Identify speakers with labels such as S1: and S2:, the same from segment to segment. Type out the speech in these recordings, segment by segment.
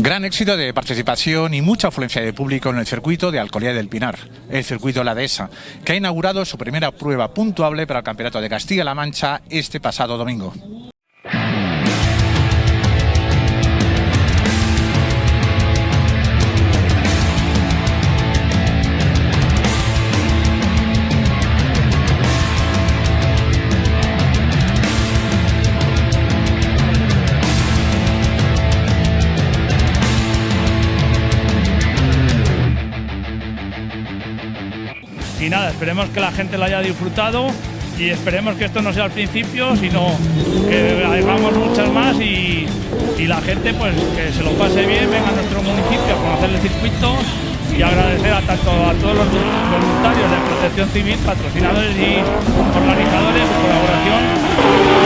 S1: Gran éxito de participación y mucha afluencia de público en el circuito de Alcolía del Pinar, el circuito La Dehesa, que ha inaugurado su primera prueba puntuable para el Campeonato de Castilla-La Mancha este pasado domingo.
S2: Y nada, esperemos que la gente lo haya disfrutado y esperemos que esto no sea el principio, sino que hagamos muchas más y, y, la gente pues que se lo pase bien, venga a nuestro municipio a conocer el circuito y agradecer a tanto a todos los voluntarios de protección civil, patrocinadores y organizadores su colaboración.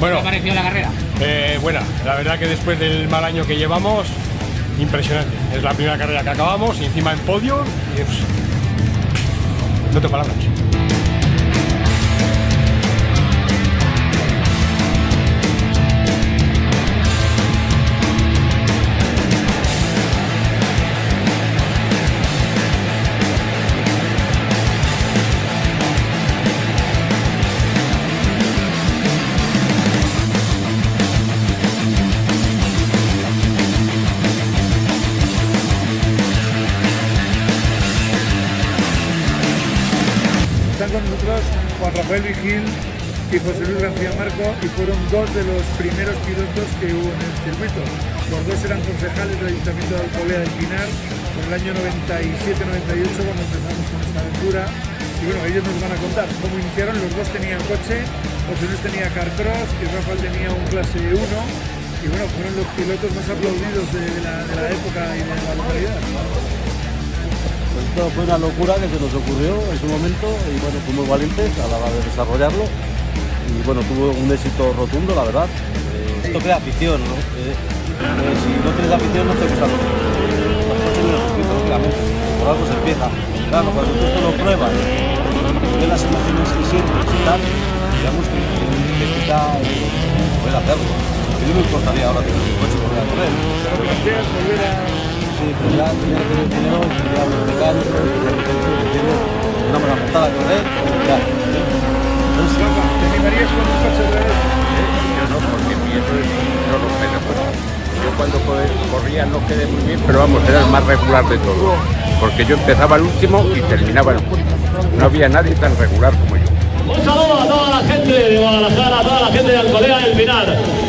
S3: Bueno, ¿Qué pareció la carrera?
S4: Eh, buena, la verdad que después del mal año que llevamos, impresionante. Es la primera carrera que acabamos y encima en podio. Y, no tengo palabras.
S5: Rafael Vigil y José Luis García Marco y fueron dos de los primeros pilotos que hubo en el circuito. Los dos eran concejales del Ayuntamiento de Alcolea del Pinar en el año 97-98 cuando empezamos con esta aventura. Y bueno, ellos nos van a contar cómo iniciaron. Los dos tenían coche, José Luis tenía carcross y Rafael tenía un clase 1. Y bueno, fueron los pilotos más aplaudidos la, de la época y de la localidad.
S6: Esto fue una locura que se nos ocurrió en su momento y bueno, fuimos valientes a la hora de desarrollarlo y bueno, tuvo un éxito rotundo, la verdad. Eh, esto crea afición, ¿no? Eh, eh, si no tienes afición no te gusta lógicamente. Por algo se empieza. Claro, cuando tú esto lo pruebas, ves las emociones que sientes y tal, digamos que te quita poder hacerlo. A mí no me importaría ahora tener un coche y volver a correr. Sí, ya tenía que tener dinero, quería los mecánicos, quería ¿entiendes? Una buena montada a correr, ya.
S5: ¿te animarías con un coche vez?
S3: Yo no, porque mi no romper el coche. Yo cuando co- corría no quedé muy bien, pero vamos, era el más regular de todos. Porque yo empezaba el último y terminaba el último. No había nadie tan regular como yo.
S7: Un saludo a toda la gente de Guadalajara, a toda la gente de Alcolea del Pinar.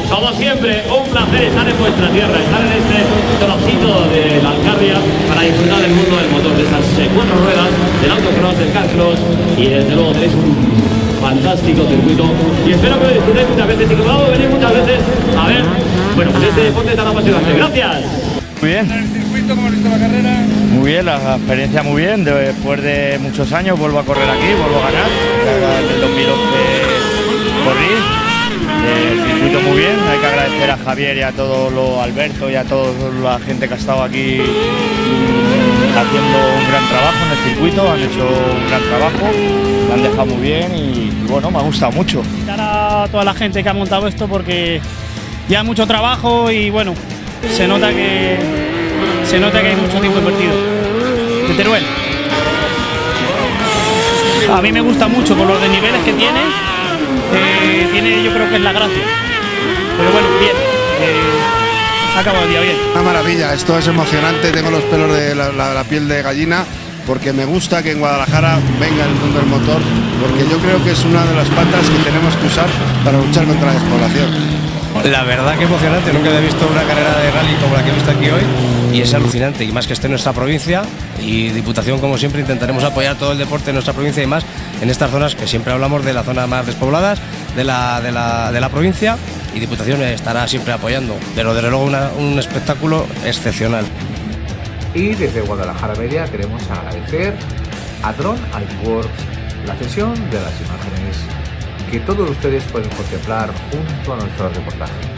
S7: Como siempre, un placer estar en vuestra tierra, estar en este trocito de la Alcarria para disfrutar del mundo del motor, de esas eh, cuatro ruedas, del autocross, del carcross y desde luego tenéis un fantástico circuito y espero que lo disfrutéis muchas veces y que podamos venir muchas veces a ver, bueno, pues este deporte tan apasionante. Gracias.
S2: Muy bien.
S5: En el circuito, ¿cómo la carrera?
S2: Muy bien, la experiencia muy bien. Después de muchos años vuelvo a correr aquí, vuelvo a ganar. En el 2011 corrí
S8: El circuito muy bien, hay que agradecer a Javier y a todo lo Alberto y a toda la gente que ha estado aquí haciendo un gran trabajo en el circuito, han hecho un gran trabajo, lo han dejado muy bien y, bueno, me ha gustado mucho.
S9: a toda la gente que ha montado esto porque ya mucho trabajo y bueno, se nota que se nota que hay mucho tiempo invertido. De Teruel. A mí me gusta mucho por los desniveles que tiene. Eh, tiene yo creo que es la gracia. Pero bueno, bien. eh, acabado el día bien.
S10: Una maravilla, esto es emocionante, tengo los pelos de la, la- la piel de gallina porque me gusta que en Guadalajara venga el mundo del motor porque yo creo que es una de las patas que tenemos que usar para luchar contra la despoblación.
S11: La verdad que emocionante, nunca había visto una carrera de rally como la que he visto aquí hoy. Y es alucinante y más que esté en nuestra provincia y Diputación como siempre intentaremos apoyar todo el deporte en nuestra provincia y más en estas zonas que siempre hablamos de las zonas más despobladas de la, de la, de la provincia y Diputación estará siempre apoyando, pero desde luego una- un espectáculo excepcional.
S12: Y desde Guadalajara Media queremos agradecer a Drone Works la cesión de las imágenes que todos ustedes pueden contemplar junto a nuestro reportaje.